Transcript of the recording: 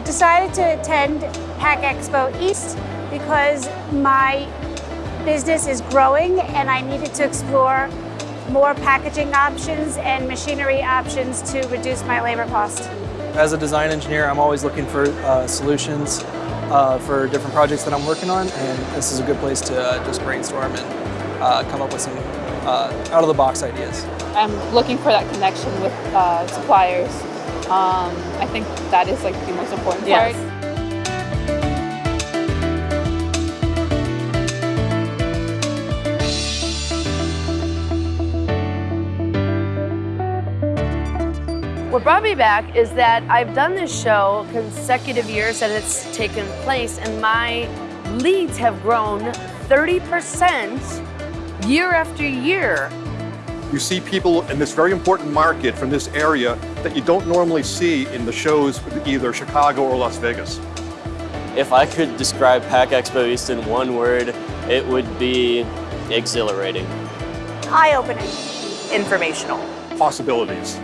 decided to attend Pack Expo East because my business is growing and I needed to explore more packaging options and machinery options to reduce my labor cost. As a design engineer, I'm always looking for uh, solutions uh, for different projects that I'm working on, and this is a good place to uh, just brainstorm and uh, come up with some uh, out-of-the-box ideas. I'm looking for that connection with uh, suppliers. Um, I think that is like the most important Yes. part. What brought me back is that I've done this show consecutive years that it's taken place, and my leads have grown 30% year after year. You see people in this very important market from this area that you don't normally see in the shows with either Chicago or Las Vegas. If I could describe Pack Expo East in one word, it would be exhilarating. Eye-opening. Informational. Possibilities.